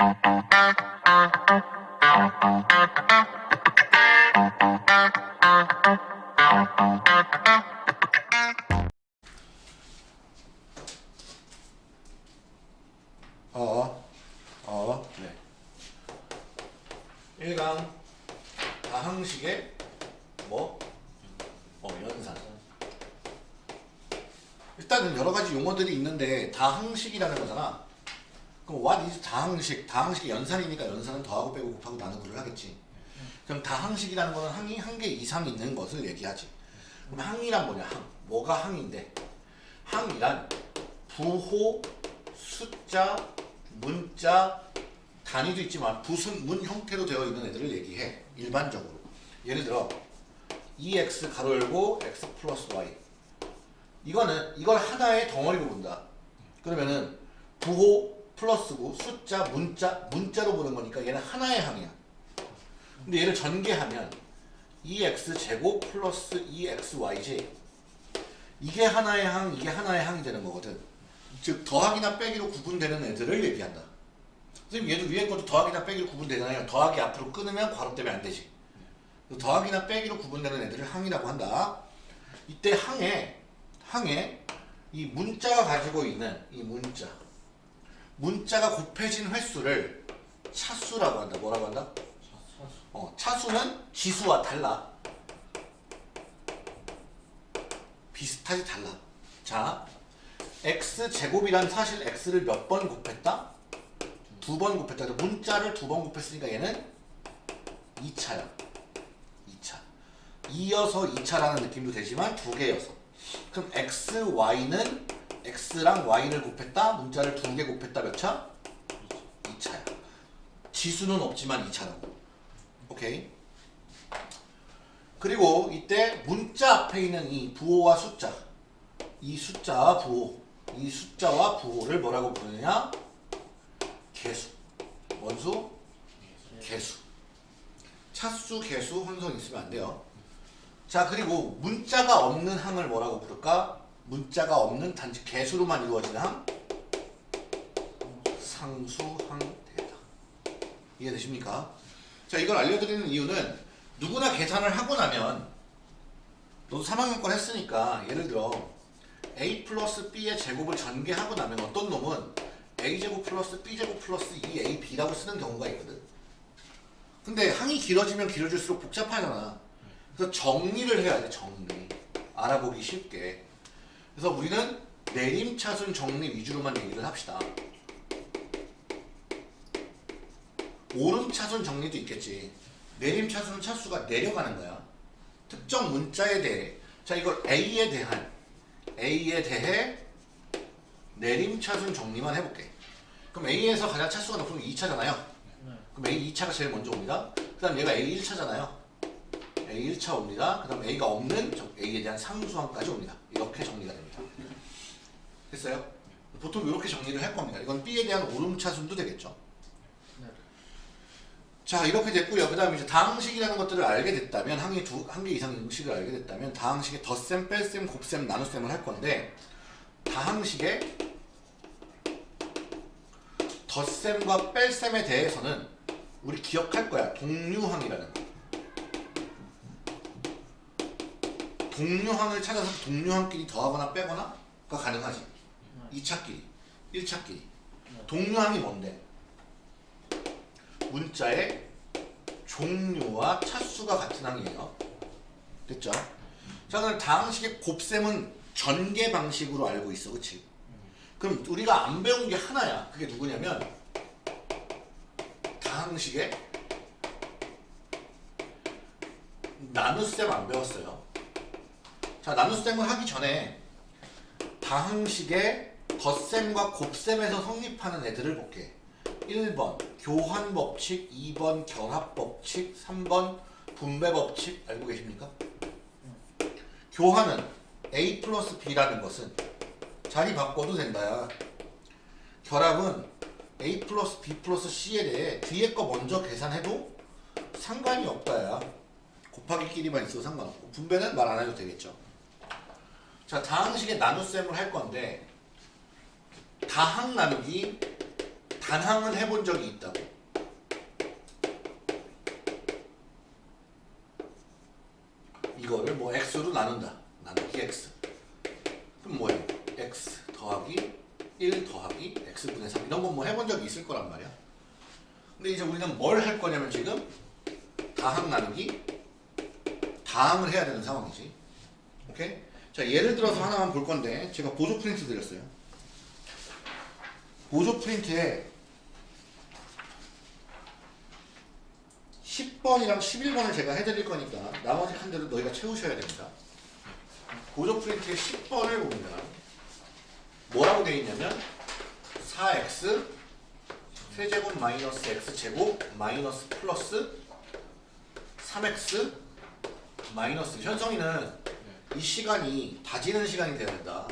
어, 다항식? 다항식이 연산이니까 연산은 더하고 빼고 곱하고 나누고를 하겠지. 그럼 다항식이라는 거는 항이 한 개 이상 있는 것을 얘기하지. 그럼 항이란 뭐냐? 항. 뭐가 항인데? 항이란 부호, 숫자, 문자, 단위도 있지만 무슨 문 형태로 되어 있는 애들을 얘기해. 일반적으로. 예를 들어 EX 가로 열고 X 플러스 Y 이거는 이걸 하나의 덩어리로 본다. 그러면은 부호 플러스고 숫자, 문자, 문자로 보는 거니까 얘는 하나의 항이야. 근데 얘를 전개하면 EX 제곱 플러스 EXY지 이게 하나의 항, 이게 하나의 항이 되는 거거든. 즉 더하기나 빼기로 구분되는 애들을 얘기한다. 선생님 얘도 위에 것도 더하기나 빼기로 구분되잖아요. 더하기 앞으로 끊으면 괄호 때문에 안 되지. 더하기나 빼기로 구분되는 애들을 항이라고 한다. 이때 항에 항에 이 문자가 가지고 있는 이 문자 문자가 곱해진 횟수를 차수라고 한다. 뭐라고 한다? 어, 차수는 지수와 달라. 비슷하지 달라. 자, x 제곱이란 사실 x를 몇 번 곱했다? 두 번 곱했다. 문자를 두 번 곱했으니까 얘는 2차야. 2차. 이어서 2차라는 느낌도 되지만 두 개여서. 그럼 x, y는 x랑 y를 곱했다. 문자를 두 개 곱했다. 몇 차? 2차야. 지수는 없지만 2차라고. 오케이. 그리고 이때 문자 앞에 있는 이 부호와 숫자 이 숫자와 부호 이 숫자와 부호를 뭐라고 부르느냐 개수 원수 개수 차수 개수 혼성 있으면 안 돼요 자 그리고 문자가 없는 항을 뭐라고 부를까 문자가 없는 단지 개수로만 이루어지는 항 상수항대다 이해되십니까? 자 이걸 알려드리는 이유는 누구나 계산을 하고 나면 너도 3학년권 했으니까 예를 들어 a 플러스 b의 제곱을 전개하고 나면 어떤 놈은 a제곱 플러스 b제곱 플러스 2ab라고 쓰는 경우가 있거든. 근데 항이 길어지면 길어질수록 복잡하잖아. 그래서 정리를 해야 돼 정리. 알아보기 쉽게 그래서 우리는 내림차순 정리 위주로만 얘기를 합시다 오름차순 정리도 있겠지 내림차순은 차수가 내려가는 거야. 특정 문자에 대해 자 이걸 A에 대한 A에 대해 내림차순 정리만 해볼게. 그럼 A에서 가장 차수가 높으면 2차잖아요. 그럼 A 2차가 제일 먼저 옵니다. 그 다음 얘가 A 1차잖아요. A 1차 옵니다. 그 다음 A가 없는 A에 대한 상수항까지 옵니다. 이렇게 정리가 됩니다. 됐어요? 보통 이렇게 정리를 할 겁니다. 이건 B에 대한 오름차순도 되겠죠. 자 이렇게 됐고요. 그 다음에 이제 다항식이라는 것들을 알게 됐다면 항이 두 한 개 이상 음식을 알게 됐다면 다항식의 덧셈, 뺄셈, 곱셈, 나눗셈을 할 건데 다항식의 덧셈과 뺄셈에 대해서는 우리 기억할 거야. 동류항이라는 거. 동류항을 찾아서 동류항끼리 더하거나 빼거나가 가능하지. 2차끼리, 1차끼리. 동류항이 뭔데? 문자의 종류와 차수가 같은 항이에요. 됐죠? 자, 그럼 다항식의 곱셈은 전개 방식으로 알고 있어. 그치? 그럼 우리가 안 배운 게 하나야. 그게 누구냐면 다항식의 나눗셈 안 배웠어요. 자, 나눗셈을 하기 전에 다항식의 덧셈과 곱셈에서 성립하는 애들을 볼게. 1번 교환법칙, 2번 결합법칙, 3번 분배법칙 알고 계십니까? 교환은 A 플러스 B라는 것은 자리 바꿔도 된다야. 결합은 A 플러스 B 플러스 C에 대해 뒤에 거 먼저 계산해도 상관이 없다야. 곱하기끼리만 있어도 상관없고 분배는 말 안 해도 되겠죠. 자 다항식의 나눗셈을 할 건데 다항 나누기 단항은 해본 적이 있다고. 이거를 뭐 x로 나눈다. 나누기 x. 그럼 뭐예요? x 더하기 1 더하기 x분의 3 이런 건 뭐 해본 적이 있을 거란 말이야. 근데 이제 우리는 뭘 할 거냐면 지금 다항 나누기 다항을 해야 되는 상황이지. 오케이? 자 예를 들어서 하나만 볼 건데 제가 보조 프린트 드렸어요. 보조 프린트에 10번이랑 11번을 제가 해드릴 거니까 나머지 칸들은 너희가 채우셔야 됩니다. 보조 프린트의 10번을 보면 뭐라고 되어 있냐면 4x 세제곱 마이너스 x제곱 마이너스 플러스 3x 마이너스 현성이는 이 시간이 다지는 시간이 돼야 된다.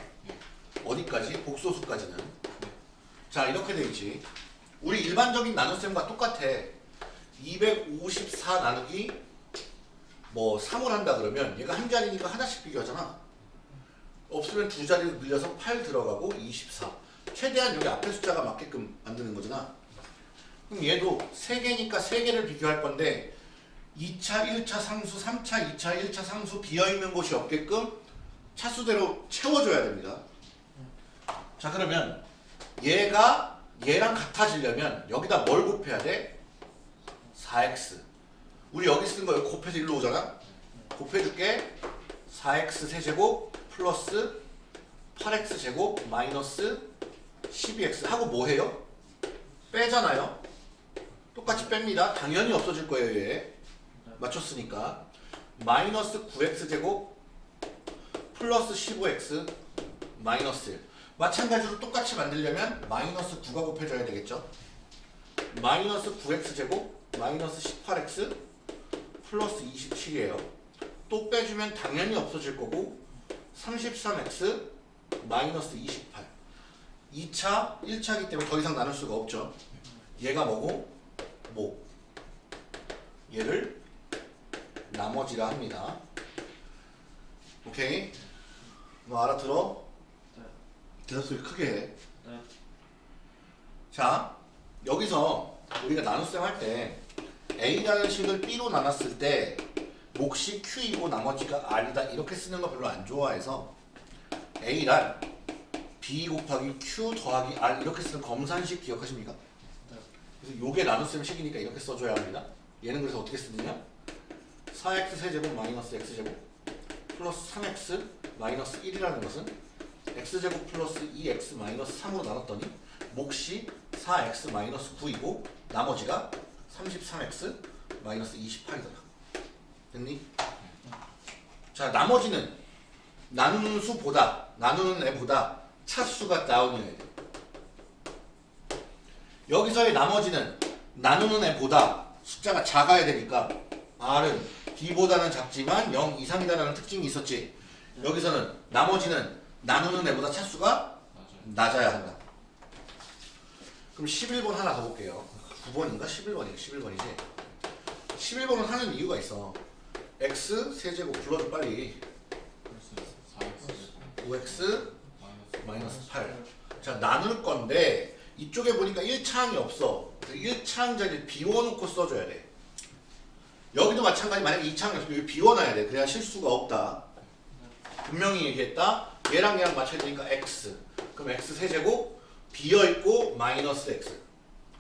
어디까지? 복소수까지는. 자 이렇게 돼 있지. 우리 일반적인 나눗셈과 똑같아. 254 나누기 뭐 3을 한다 그러면 얘가 한 자리니까 하나씩 비교하잖아. 없으면 두 자리로 늘려서 8 들어가고 24. 최대한 여기 앞에 숫자가 맞게끔 만드는 거잖아. 그럼 얘도 3개니까 3개를 비교할 건데 2차, 1차 상수, 3차, 2차, 1차 상수 비어있는 곳이 없게끔 차수대로 채워줘야 됩니다. 자 그러면 얘가 얘랑 같아지려면 여기다 뭘 곱해야 돼? 4x 우리 여기 쓴 거 곱해서 일로 오잖아? 곱해줄게 4x 세제곱 플러스 8x 제곱 마이너스 12x 하고 뭐 해요? 빼잖아요? 똑같이 뺍니다. 당연히 없어질 거예요 얘 맞췄으니까 마이너스 9x 제곱 플러스 15x 마이너스 1 마찬가지로 똑같이 만들려면 마이너스 9가 곱해져야 되겠죠? 마이너스 9x 제곱 마이너스 18x 플러스 27이에요. 또 빼주면 당연히 없어질 거고 33x 마이너스 28 2차 1차이기 때문에 더 이상 나눌 수가 없죠. 얘가 뭐고? 뭐? 얘를 나머지라 합니다 오케이 뭐 알아들어? 네. 대답 소리 크게 해 네. 자 여기서 우리가 나눗셈 할 때 A라는 식을 B로 나눴을 때 몫이 Q이고 나머지가 R이다 이렇게 쓰는 거 별로 안 좋아해서 A란 B 곱하기 Q 더하기 R 이렇게 쓰는 검산식 기억하십니까? 네. 그래서 요게 나눗셈 식이니까 이렇게 써줘야 합니다 얘는 그래서 어떻게 쓰느냐 4x 세제곱 마이너스 x제곱 플러스 3x 마이너스 1이라는 것은 x제곱 플러스 2x 마이너스 3으로 나눴더니 몫이 4x 마이너스 9이고 나머지가 33x 마이너스 28이더라. 됐니? 자 나머지는 나누는 수보다 나누는 애보다 차수가 다운이어야 돼. 여기서의 나머지는 나누는 애보다 숫자가 작아야 되니까 R은 B보다는 작지만 0 이상이다라는 특징이 있었지. 여기서는 나머지는 나누는 애보다 차수가. 낮아야 한다. 그럼 11번 하나 가볼게요. 9번인가? 11번이야. 11번이지. 11번은 하는 이유가 있어. x 세제곱 불러줘 빨리. 플러스 4x 5x 마이너스 마이너스 8. 자 나눌 건데 이쪽에 보니까 1차항이 없어. 1차항 자리를 비워놓고 써줘야 돼. 마찬가지 만약에 2차항이 없으면 여기 비워놔야 돼. 그래야 실수가 없다. 분명히 얘기했다. 얘랑 얘랑 맞춰야 되니까 x. 그럼 x 세제곱 비어있고 마이너스 x.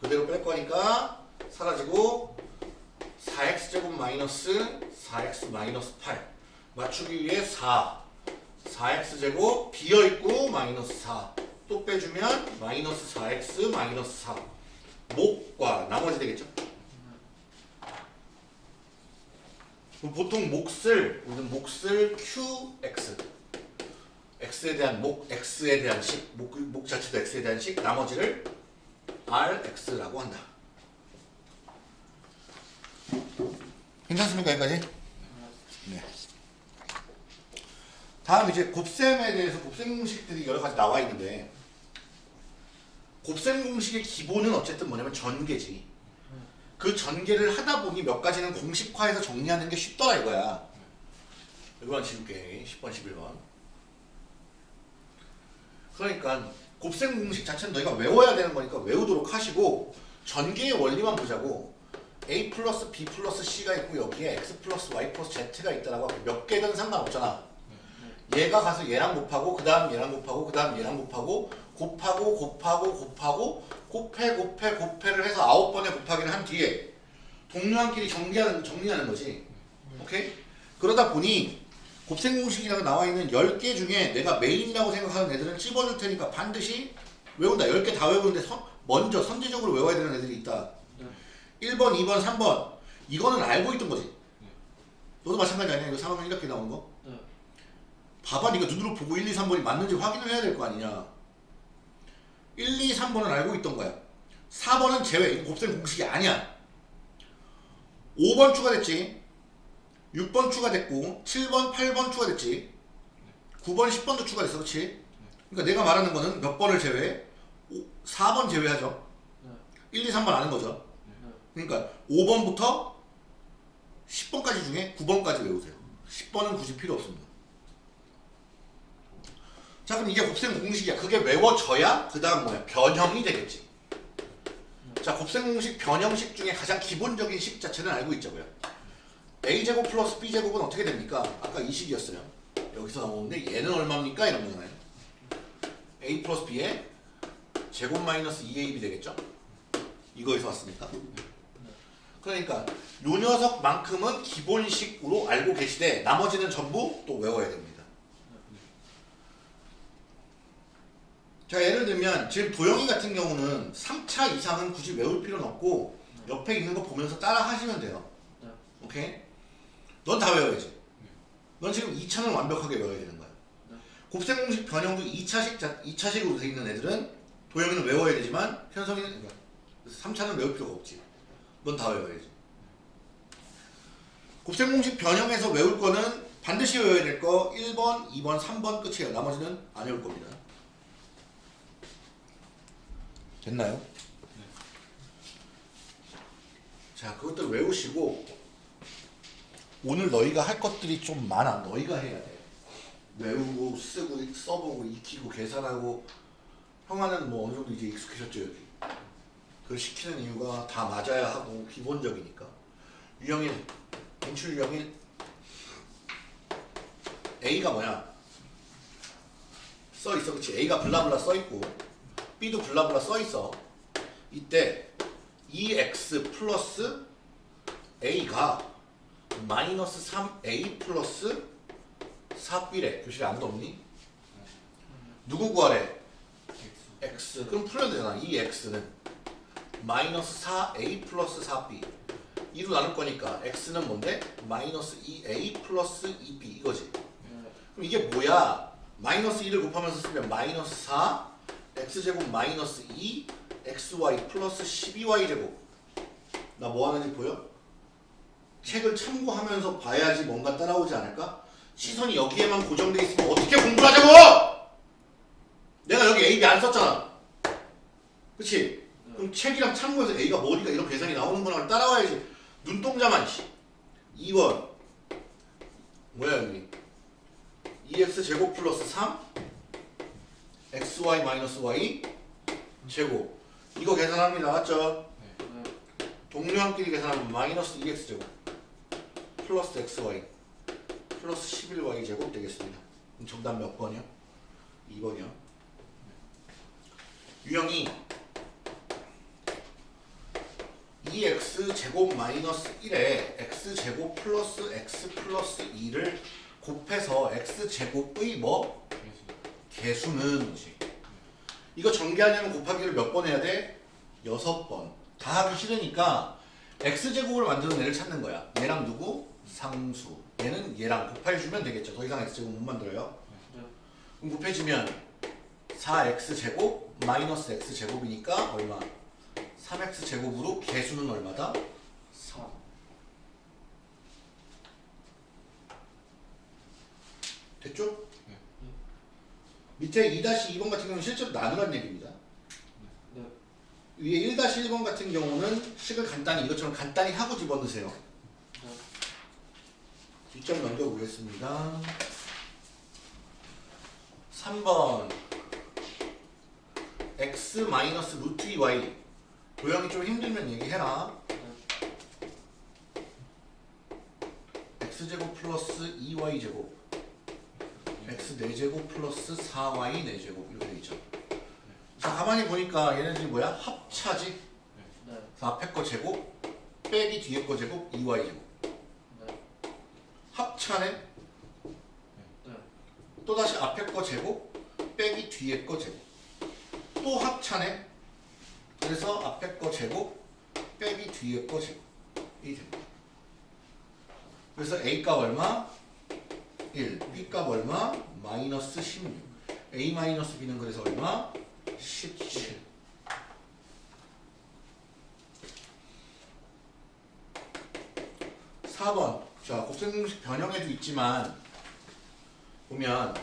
그대로 뺄 거니까 사라지고 4x 제곱 마이너스 4x 마이너스 8. 맞추기 위해 4. 4x 제곱 비어있고 마이너스 4. 또 빼주면 마이너스 4x 마이너스 4. 목과 나머지 되겠죠? 그럼 보통 몫을 우리는 몫을 qx x에 대한 목 x에 대한 식, 목, 목 자체도 x에 대한 식, 나머지를 rx라고 한다. 괜찮습니까 여기까지? 네. 다음 이제 곱셈에 대해서 곱셈 공식들이 여러 가지 나와 있는데 곱셈 공식의 기본은 어쨌든 뭐냐면 전개지. 그 전개를 하다 보니 몇 가지는 공식화해서 정리하는 게 쉽더라 이거야. 이건 지울게. 10번, 11번. 그러니까 곱셈 공식 자체는 너희가 외워야 되는 거니까 외우도록 하시고 전개의 원리만 보자고 a 플러스 b 플러스 c가 있고 여기에 x 플러스 y 플러스 z가 있다라고 몇 개든 상관없잖아 얘가 가서 얘랑 곱하고 그 다음 얘랑 곱하고 그 다음 얘랑 곱하고 곱하고 곱하고 곱하고 곱해 곱해 곱해를 해서 아홉 번의 곱하기를 한 뒤에 동료한끼리 정리하는, 정리하는 거지. 오케이? 그러다 보니 곱셈 공식이라고 나와 있는 10개 중에 내가 메인이라고 생각하는 애들은 찝어줄 테니까 반드시 외운다. 10개 다 외우는데 선- 먼저 선제적으로 외워야 되는 애들이 있다. 네. 1번 2번 3번. 이거는 알고 있던 거지. 너도 마찬가지 아니야? 이거 상황은 이렇게 나오는 거? 네. 봐봐. 네가 눈으로 보고 1, 2, 3번이 맞는지 확인을 해야 될 거 아니냐 1, 2, 3번은 알고 있던 거야 4번은 제외 이거 곱셈 공식이 아니야 5번 추가됐지 6번 추가됐고 7번 8번 추가됐지 9번 10번도 추가됐어 그렇지 그러니까 내가 말하는 거는 몇 번을 제외해 5, 4번 제외하죠 네. 1, 2, 3번 아는 거죠 네. 그러니까 5번부터 10번까지 중에 9번까지 외우세요. 10번은 굳이 필요 없습니다. 자 그럼 이게 곱셈 공식이야. 그게 외워져야 그 다음 뭐야? 변형이 되겠지. 자 곱셈 공식 변형식 중에 가장 기본적인 식 자체는 알고 있자고요. a제곱 플러스 b제곱은 어떻게 됩니까? 아까 이 식이었어요. 여기서 나오는데 얘는 얼마입니까? 이런 거잖아요. a 플러스 b의 제곱 마이너스 2ab이 되겠죠? 이거에서 왔으니까. 그러니까 요 녀석만큼은 기본식으로 알고 계시되 나머지는 전부 또 외워야 됩니다. 자 예를 들면 지금 도영이 같은 경우는 3차 이상은 굳이 외울 필요는 없고 옆에 있는 거 보면서 따라 하시면 돼요. 네. 오케이? 넌 다 외워야지. 넌 지금 2차는 완벽하게 외워야 되는 거야. 네. 곱셈 공식 변형도 2차식, 2차식으로 돼 있는 애들은 도영이는 외워야 되지만 현성이는 그러니까 3차는 외울 필요가 없지. 넌 다 외워야지. 곱셈 공식 변형에서 외울 거는 반드시 외워야 될 거 1번, 2번, 3번 끝이에요. 나머지는 안 외울 겁니다. 됐나요? 자, 그것들 외우시고 오늘 너희가 할 것들이 좀 많아. 너희가 해야 돼. 외우고 쓰고 써보고 익히고 계산하고 형아는 뭐 어느 정도 이제 익숙해졌죠 여기. 그걸 시키는 이유가 다 맞아야 하고 기본적이니까. 유형일, 인출 유형일 A가 뭐야? 써 있어, 그렇지? A가 블라블라 써 있고 B도 블라블라 써 있어. 이때 2x 플러스 A가 마이너스 3A 플러스 4B래. 교실에 아무도 없니? 누구 구하래? X. 그럼 풀어야 되잖아 이 x는 마이너스 4a 플러스 4b 2로 나눌 거니까 x는 뭔데? 마이너스 2a 플러스 2b 이거지 네. 그럼 이게 뭐야? 마이너스 2를 곱하면서 쓰면 마이너스 4 x제곱 마이너스 2 xy 플러스 12y제곱 나 뭐 하는지 보여? 책을 참고하면서 봐야지 뭔가 따라오지 않을까? 시선이 여기에만 고정돼 있으면 어떻게 공부하자고! 내가 여기 A, B 안 썼잖아. 그치? 그럼 책이랑 참고해서 A가 뭐니까 이런 계산이 나오는구나 따라와야지. 눈동자만 씨. 2번. 뭐야 여기? 2x 제곱 플러스 3 xy 마이너스 y 제곱 이거 계산합니다 맞죠? 네. 동료한끼리 계산하면 마이너스 2x 제곱 플러스 xy 플러스 11y 제곱 되겠습니다. 정답 몇 번이요? 2번이요. 유형이 2x 제곱 마이너스 1에 x 제곱 플러스 x 플러스 2를 곱해서 x 제곱의 뭐? 개수는 이거 전개하려면 곱하기를 몇 번 해야 돼? 여섯 번. 다 하기 싫으니까 x제곱을 만드는 애를 찾는 거야. 얘랑 누구? 상수. 얘는 얘랑 곱해주면 되겠죠. 더 이상 x제곱 못 만들어요. 네. 그럼 곱해주면 4x제곱 마이너스 x제곱이니까 얼마? 3x제곱으로 개수는 얼마다? 3. 됐죠? 네. 밑에 2-2번 같은 경우는 실제로 나누란 얘기입니다. 네. 위에 1-1번 같은 경우는 식을 간단히 이것처럼 간단히 하고 집어넣으세요. 네. 뒷점 넘겨보겠습니다. 3번 x 마이너스 루트 2y 도형이 좀 힘들면 얘기해라 x제곱 플러스 2y제곱 x 4제곱 플러스 4y 4제곱 이렇게 되있죠 자 가만히 보니까 얘네들이 뭐야? 합차지 네. 앞에 거 제곱 빼기 뒤에 거 제곱 2y제곱 네. 합차네 네. 또다시 앞에 거 제곱 빼기 뒤에 거 제곱 또 합차네 그래서 앞에 거 제곱 빼기 뒤에 거 제곱 이 됩니다 그래서 A값 얼마? 1 B값 얼마? 마이너스 16 A 마이너스 B는 그래서 얼마? 17 4번. 자 곱셈공식 변형에도 있지만 보면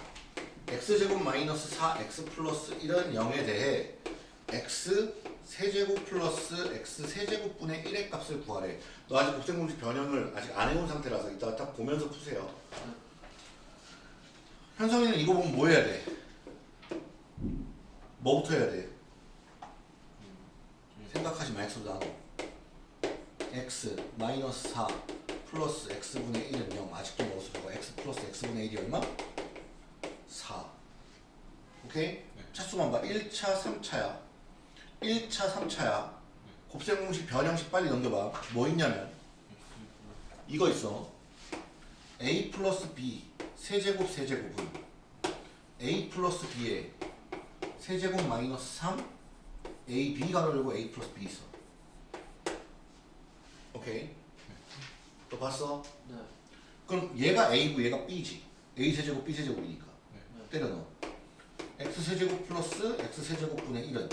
x제곱 마이너스 4x 플러스 1은 0에 대해 x 세제곱 플러스 x 세제곱분의 1의 값을 구하래. 너 아직 곱셈공식 변형을 아직 안 해온 상태라서 이따가 딱 보면서 푸세요 현성이는 이거 보면 뭐 해야 돼? 뭐부터 해야 돼? 생각하지 마 x도 나도. X 마이너스 4 플러스 x분의 1은 0 아직도 보고 x 플러스 x분의 1이 얼마? 4 오케이? 차수만 봐. 1차 3차야. 1차 3차야. 곱셈 공식 변형식 빨리 넘겨봐. 뭐 있냐면. 이거 있어. A 플러스 b 세제곱 세제곱은 a 플러스 b의 세제곱 마이너스 3 a b 가로 열고 a 플러스 b 있어 오케이 또 봤어? 네. 그럼 얘가 a고 얘가 b지 a 세제곱 b 세제곱이니까 네. 때려 넣어 x 세제곱 플러스 x 세제곱분의 1은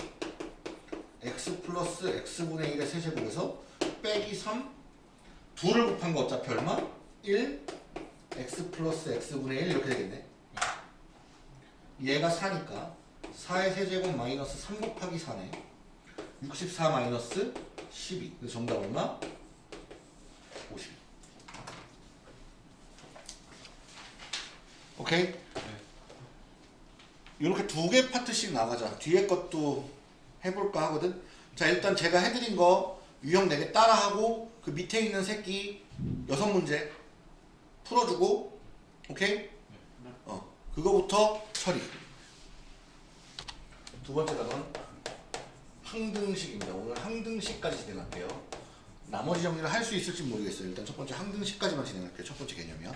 x 플러스 x분의 1의 세제곱에서 빼기 3 2를 곱한 거 어차피 얼마? 1 x 플러스 x분의 1 이렇게 되겠네 얘가 4니까 4의 세제곱 마이너스 3 곱하기 4네 64 마이너스 12 그래서 정답 얼마? 50 오케이? 이렇게 두 개 파트씩 나가자. 뒤에 것도 해볼까 하거든. 자 일단 제가 해드린 거 유형 4개 따라하고 그 밑에 있는 새끼 여섯 문제 풀어주고 오케이? 어 그거부터 처리. 두 번째 답은 항등식입니다. 오늘 항등식까지 진행할게요. 나머지 정리를 할 수 있을지 모르겠어요. 일단 첫 번째 항등식까지만 진행할게요. 첫 번째 개념이요.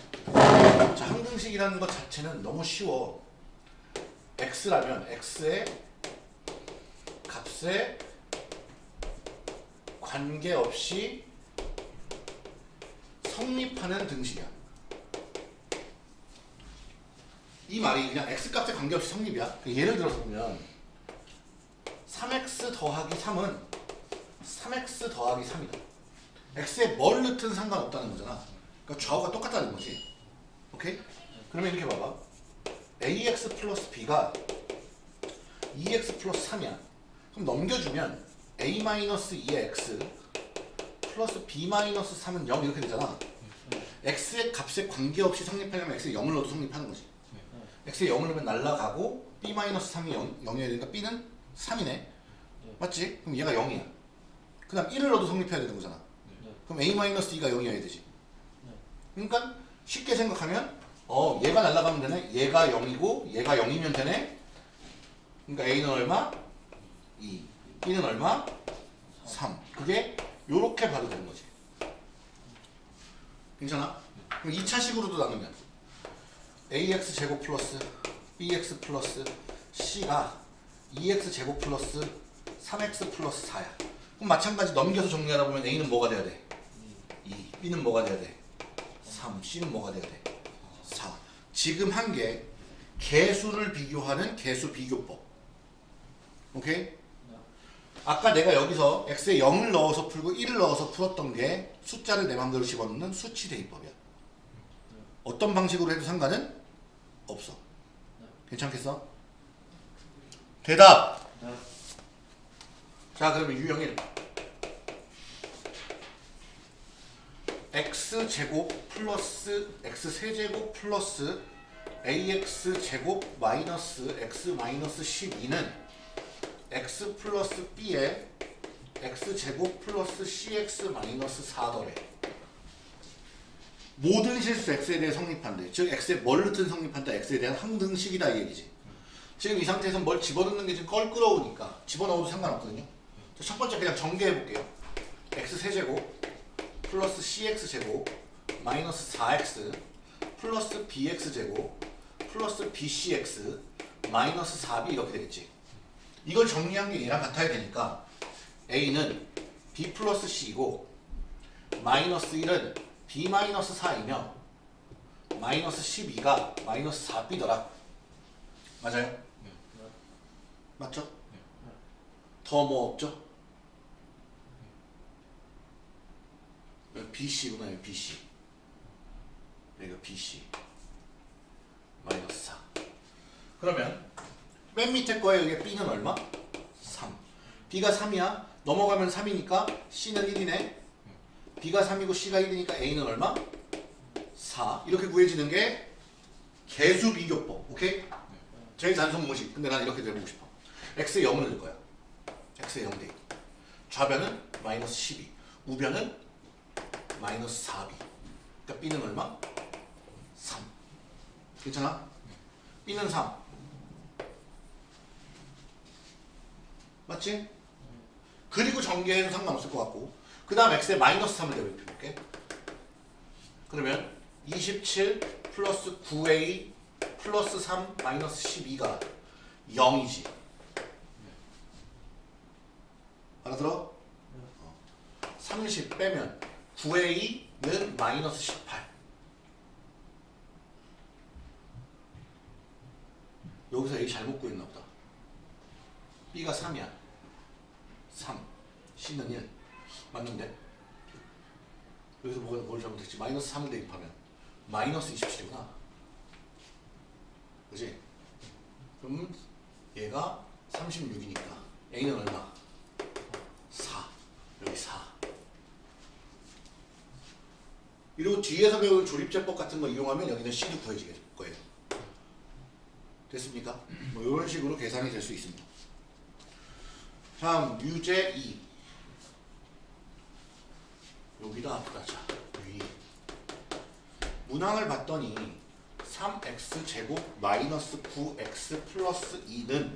자 항등식이라는 것 자체는 너무 쉬워. x라면 x의 값에 관계없이 성립하는 등식이야. 이 말이 그냥 x 값에 관계없이 성립이야. 그 예를 들어서 보면 3x 더하기 3은 3x 더하기 3이다. x에 뭘 넣든 상관없다는 거잖아. 그러니까 좌우가 똑같다는 거지. 오케이? 그러면 이렇게 봐봐. ax 플러스 b가 2x 플러스 3이야. 그럼 넘겨주면 a 마이너스 2의 x 플러스 b 마이너스 3은 0 이렇게 되잖아. x의 값에 관계없이 성립하려면 x에 0을 넣어도 성립하는 거지. X에 0을 넣으면 날라가고 b 마이너스 3이 0, 0이어야 되니까 b는 3이네. 맞지? 그럼 얘가 0이야. 그 다음 1을 넣어도 성립해야 되는 거잖아. 네. 그럼 a 마이너스 2가 0이어야 되지. 네. 그러니까 쉽게 생각하면 어 얘가 날라가면 되네. 얘가 0이고 얘가 0이면 되네. 그러니까 a는 얼마? 2. b는 얼마? 3. 그게 요렇게 봐도 되는 거지. 괜찮아? 그럼 2차식으로도 나누면 ax 제곱 플러스 bx 플러스 c가 2x 제곱 플러스 3x 플러스 4야. 그럼 마찬가지 넘겨서 정리하다 보면 a는 뭐가 돼야 돼? 2. b는 뭐가 돼야 돼? 3. c는 뭐가 돼야 돼? 4. 지금 한 게 개수를 비교하는 개수 비교법. 오케이? 아까 내가 여기서 x에 0을 넣어서 풀고 1을 넣어서 풀었던 게 숫자를 내 맘대로 집어넣는 수치 대입법이야. 어떤 방식으로 해도 상관은 없어. 괜찮겠어? 대답! 네. 자 그러면 유형 1 x 제곱 플러스 x 세제곱 플러스 ax 제곱 마이너스 x 마이너스 12는 x 플러스 b에 x제곱 플러스 cx 마이너스 4더래 모든 실수 x에 대해 성립한대. 즉 x에 뭘 넣든 성립한다. X에 대한 항등식이다 이 얘기지. 지금 이 상태에서 뭘 집어넣는 게좀 껄끄러우니까 집어넣어도 상관없거든요. 자, 첫 번째 그냥 전개해 볼게요. X 세제곱 플러스 cx 제곱 마이너스 4x 플러스 bx 제곱 플러스 bcx 마이너스 4b 이렇게 되겠지. 이걸 정리한 게 얘랑 같아야 되니까 a는 b 플러스 c이고 마이너스 1은 b 마이너스 4이며 마이너스 12가 마이너스 4b더라 맞아요? 네. 맞죠? 네. 더뭐 없죠? 여기 BC구나 여기 BC 여기가 BC 마이너스 4 그러면 맨 밑에 거에 여기 B는 얼마? 3 B가 3이야 넘어가면 3이니까 C는 1이네 B가 3이고 C가 1이니까 A는 얼마? 4 이렇게 구해지는 게 개수 비교법. 오케이? 제일 단순 공식. 근데 난 이렇게 해보고 싶어. X에 0을 넣을 거야. X에 0돼 있고 좌변은 마이너스 12 우변은 마이너스 4b 그러니까 B는 얼마? 3 괜찮아? B는 3 맞지? 그리고 전개해도 상관없을 것 같고 그 다음 X에 마이너스 3을 대입해볼게 그러면 27 플러스 9A 플러스 3 마이너스 12가 0이지. 알아들어? 30 빼면 9A는 마이너스 18 여기서 A 잘못 구했나 보다. B가 3이야. 3 C는 1 맞는데? 여기서 뭐가 뭘 잘못했지? 마이너스 3을 대입하면 마이너스 27이구나 그지? 그럼 얘가 36이니까 A는 얼마? 4 여기 4 이리고 뒤에서 배운 조립제법 같은 거 이용하면 여기는 C도 구해질 거예요 됐습니까? 뭐 이런 식으로 계산이 될 수 있습니다 다음 유제 2 여기다 아프다 자 위. 문항을 봤더니 3x 제곱 마이너스 9x 플러스 2는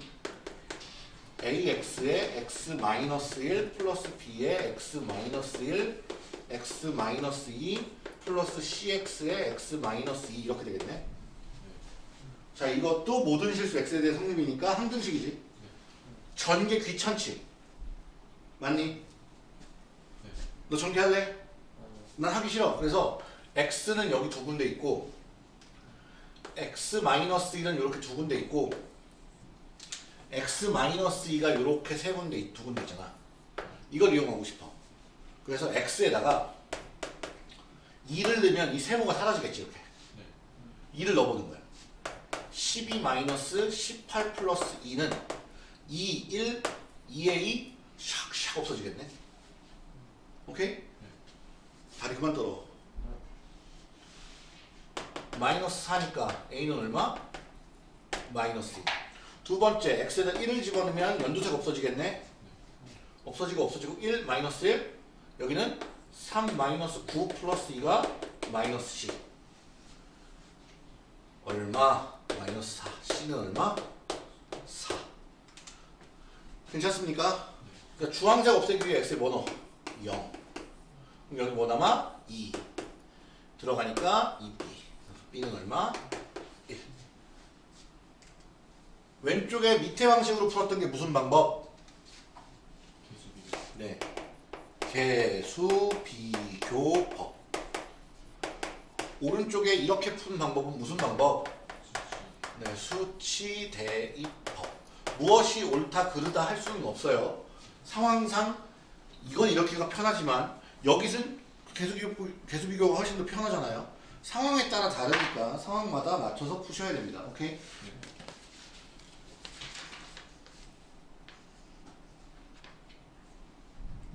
ax의 x 마이너스 1 플러스 b의 x 마이너스 1 x 마이너스 2 플러스 cx의 x 마이너스 2 이렇게 되겠네. 자 이것도 모든 실수 x에 대해 성립이니까 항등식이지. 전개 귀찮지 맞니? 너 전개할래? 난 하기 싫어. 그래서 x는 여기 두 군데 있고 x 마이너스 1은 이렇게 두 군데 있고 x 마이너스 2가 이렇게 세 군데 있- 두 군데 있잖아. 이걸 이용하고 싶어. 그래서 x에다가 2를 넣으면 이 세모가 사라지겠지 이렇게. 2를 넣어보는 거야. 12 마이너스 18 플러스 2는 2, 1, 2의 2 샥샥 없어지겠네 오케이? 다리 그만 떨어 마이너스 4니까 A는 얼마? 마이너스 2. 두 번째 X에다 1을 집어넣으면 연두색 없어지겠네 없어지고 없어지고 1 마이너스 1 여기는 3 마이너스 9 플러스 2가 마이너스 C 얼마? 마이너스 4 C는 얼마? 4 괜찮습니까? 그러니까 주황색 없애기 위해 X에 뭐 넣어? 0 그럼 여기 뭐 남아? 2 들어가니까 2B B는 얼마? 1 왼쪽에 밑에 방식으로 풀었던 게 무슨 방법? 네 개수 비교법 오른쪽에 이렇게 푸는 방법은 무슨 방법? 네 수치 대입법 무엇이 옳다 그르다 할 수는 없어요 상황상 이건 이렇게가 편하지만 여기는 비교 개수 비교가 훨씬 더 편하잖아요 상황에 따라 다르니까 상황마다 맞춰서 푸셔야 됩니다 오케이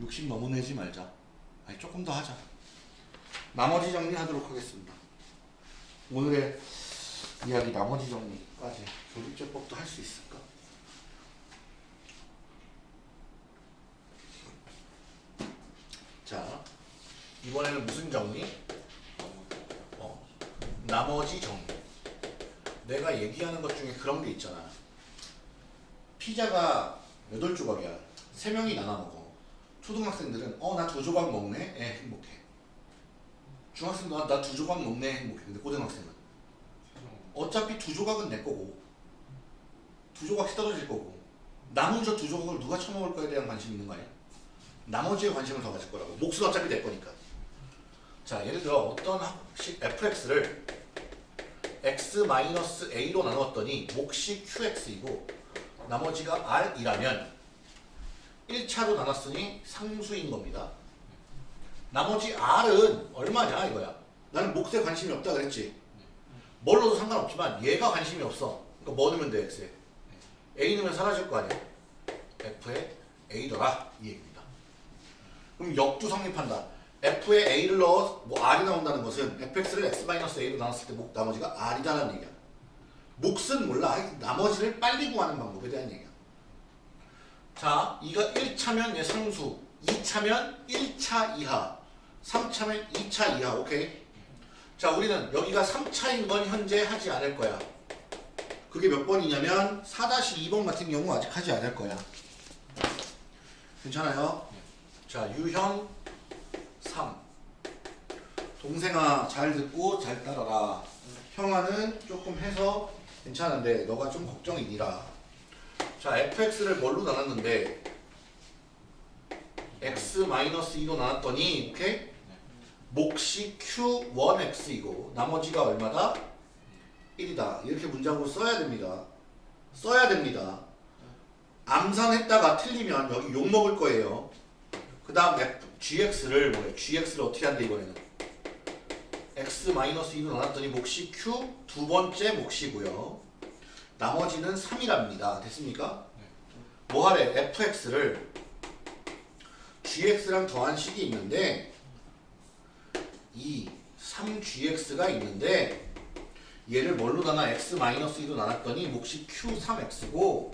욕심 너무 내지 말자. 아니 조금 더 하자. 나머지 정리하도록 하겠습니다. 오늘의 이야기 나머지 정리까지 조립제법도 할 수 있을까? 자 이번에는 무슨 정리? 어, 나머지 정리. 내가 얘기하는 것 중에 그런 게 있잖아. 피자가 여덟 조각이야. 세 명이 나눠 먹어. 초등학생들은 어 나 두 조각 먹네. 애 행복해. 중학생도 나 두 조각 먹네 행복해. 근데 고등학생은 어차피 두 조각은 내 거고 두 조각씩 떨어질 거고 남은 저 두 조각을 누가 처먹을 거에 대한 관심이 있는 거 아니야? 나머지에 관심을 더 가질 거라고. 몫은 어차피 내 거니까. 자 예를 들어 어떤 fx를 x-a로 나누었더니 몫이 qx이고 나머지가 r이라면 1차로 나눴으니 상수인 겁니다. 나머지 r은 얼마냐 이거야. 나는 몫에 관심이 없다 그랬지. 뭘 넣어도 상관없지만 얘가 관심이 없어. 그러니까 뭐 넣으면 돼 x에. a 넣으면 사라질 거 아니야. f에 a더라 이 얘기입니다. 그럼 역도 성립한다. f에 a를 넣어 뭐 r이 나온다는 것은 fx를 x-a로 나눴을 때 목, 나머지가 r이다라는 얘기야. 몫은 몰라. 나머지를 빨리 구하는 방법에 대한 얘기야. 자, 이거 1차면 얘 상수, 2차면 1차 이하, 3차면 2차 이하. 오케이? 자, 우리는 여기가 3차인 건 현재 하지 않을 거야. 그게 몇 번이냐면 4-2번 같은 경우 아직 하지 않을 거야. 괜찮아요? 자, 유형 3. 동생아 잘 듣고 잘 따라라. 형아는 조금 해서 괜찮은데 너가 좀 걱정이니라. 자, fx를 뭘로 나눴는데 x-2로 나눴더니 오케이? 몫이 q1x이고 나머지가 얼마다? 1이다. 이렇게 문장으로 써야 됩니다. 써야 됩니다. 암산했다가 틀리면 여기 욕 먹을 거예요. 그 다음 gx를 뭐래? gx를 어떻게 한대 이번에는? x-2로 나눴더니 몫이 q 두 번째 몫이고요. 나머지는 3이랍니다. 됐습니까? 뭐 하래? fx를 gx랑 더한 식이 있는데 이 3gx가 있는데 얘를 뭘로 나눠? x-2로 나눴더니 몫이 q3x고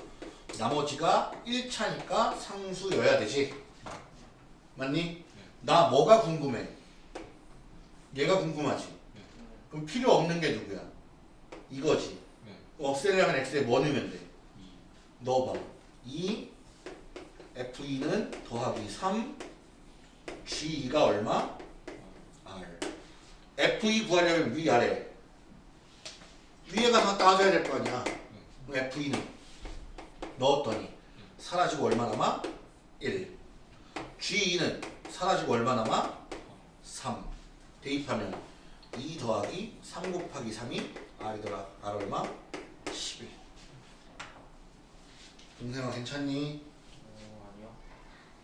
나머지가 1차니까 상수여야 되지. 맞니? 나 뭐가 궁금해? 얘가 궁금하지. 그럼 필요 없는 게 누구야? 이거지. 없애려 면 x에 뭐 넣으면 돼? 넣어봐. 2 f2는 더하기 3 g2가 얼마? r. f2 구하려면 위아래. 위에 가서 따져야 될 거 아니야. 그럼 f2는 넣었더니 사라지고 얼마 남아? 1. G2는 사라지고 얼마 남아? 3. 대입하면 2 더하기 3 곱하기 3이 r이더라. r 얼마? 11. 동생아 괜찮니? 어, 아니요.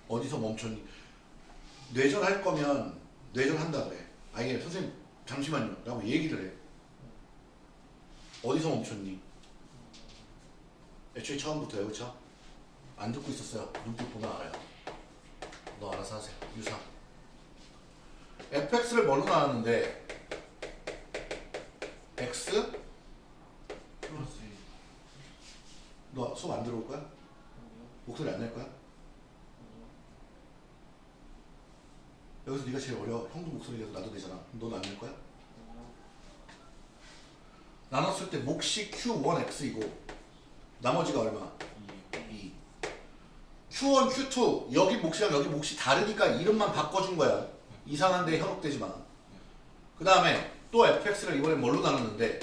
어디서 멈췄니? 뇌절 할 거면 뇌절 한다 그래. 아예 선생님 잠시만요. 라고 얘기를 해. 어디서 멈췄니? 애초에 처음부터요, 그쵸? 안 듣고 있었어요. 눈빛 보면 알아요. 너 알아서 하세요. 유사. fx를 뭘로 나눴는데 x? 플러스 너 수업 안 들어올 거야? 목소리 안 낼 거야? 여기서 네가 제일 어려워. 형도 목소리 내서 나도 되잖아. 넌안낼 거야? 나눴을 때 몫이 q1x이고 나머지가 얼마? 2. 2. q1, q2 여기 몫이랑 여기 몫이 다르니까 이름만 바꿔준 거야. 이상한데 현혹되지 마. 그 다음에 또 fx를 이번에 뭘로 나눴는데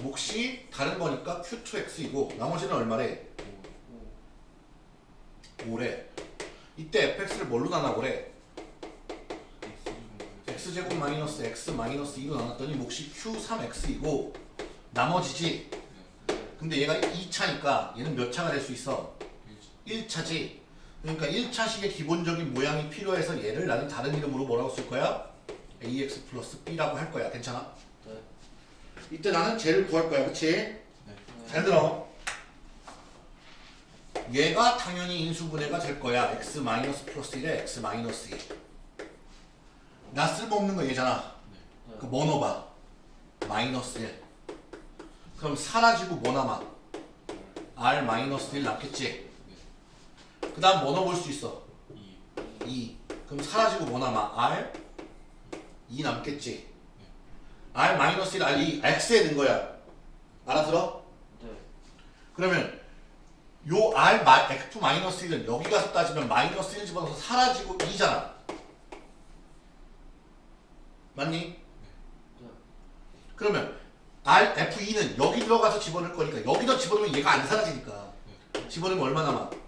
몫이 다른 거니까 q2x이고 나머지는 얼마래? 5. 5래. 이때 fx를 뭘로 나눠보래? X제곱 마이너스 x 마이너스 2로 나눴더니 몫이 q3x이고 나머지지. 근데 얘가 2차니까 얘는 몇 차가 될 수 있어? 1차지. 그러니까 1차식의 기본적인 모양이 필요해서 얘를 나는 다른 이름으로 뭐라고 쓸 거야? ax 플러스 b라고 할 거야. 괜찮아? 네. 이때 나는 쟤를 구할 거야. 그치? 네. 잘 들어. 얘가 당연히 인수분해가 될 거야. x 마이너스 플러스 1에 x 마이너스 2. 나 쓸모없는 거 얘잖아. 네. 그 뭐 넣어봐? 마이너스 1. 그럼 사라지고 뭐 남아? r 마이너스 1 남겠지? 그 다음 뭐 넣어볼 수 있어? 2. 2. 그럼 사라지고 뭐 남아? R 2 남겠지. R 마이너스 1 R 2 X에 는 거야. 알아들어? 네. 그러면 요 R 마, F 마이너스 1은 여기 가서 따지면 마이너스 1 집어넣어서 사라지고 2잖아. 맞니? 네. 그러면 R, F2는 여기 들어가서 집어넣을 거니까 여기다 집어넣으면 얘가 안 사라지니까 집어넣으면 얼마 남아?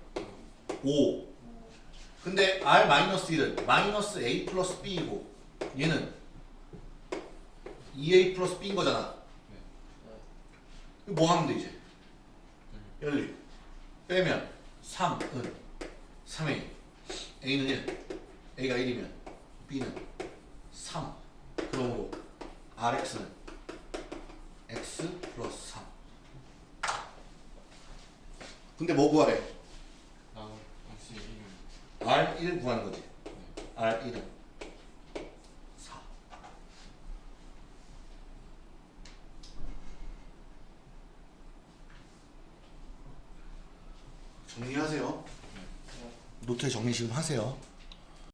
5 근데 R 마이너스 1은 마이너스 A 플러스 B이고 얘는 2A 플러스 B인 거잖아. 네. 뭐 하면 돼 이제? 열리. 빼면 3은. 3A A는 1 A가 1이면 B는 3 그러므로 RX는 X 플러스 3 근데 뭐 구하래? 나는 역시 이름 R1 구하는 거지. R1은 4 정리하세요. 노트에 정리 지금 하세요